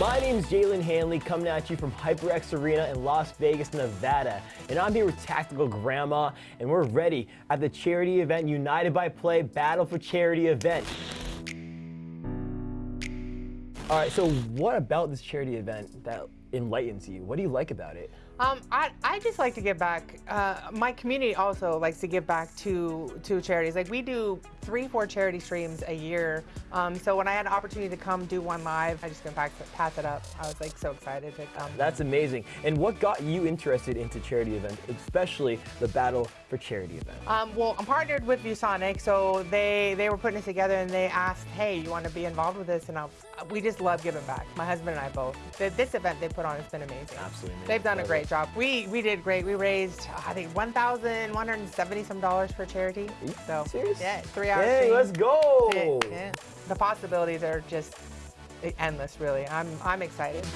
My name is Jalen Hanley, coming at you from HyperX Arena in Las Vegas, Nevada. And I'm here with Tactical Grandma, and we're ready at the charity event United by Play Battle for Charity event. All right, so what about this charity event that enlightens you? What do you like about it? Um, I, I just like to give back. Uh, my community also likes to give back to to charities. Like we do three, four charity streams a year. Um, so when I had an opportunity to come do one live, I just gonna pass, pass it up. I was like so excited to come. That's amazing. And what got you interested into charity events, especially the Battle for Charity event? Um, well, I'm partnered with ViewSonic, so they they were putting it together and they asked, hey, you want to be involved with this? And I, we just love giving back. My husband and I both. This event they put on It's been amazing. Absolutely. Amazing. They've done a great job. We we did great. We raised I think one thousand one hundred seventy some dollars for charity. So serious? Yeah, three hours. Hey, let's go. Yeah, yeah. The possibilities are just endless. Really, I'm I'm excited.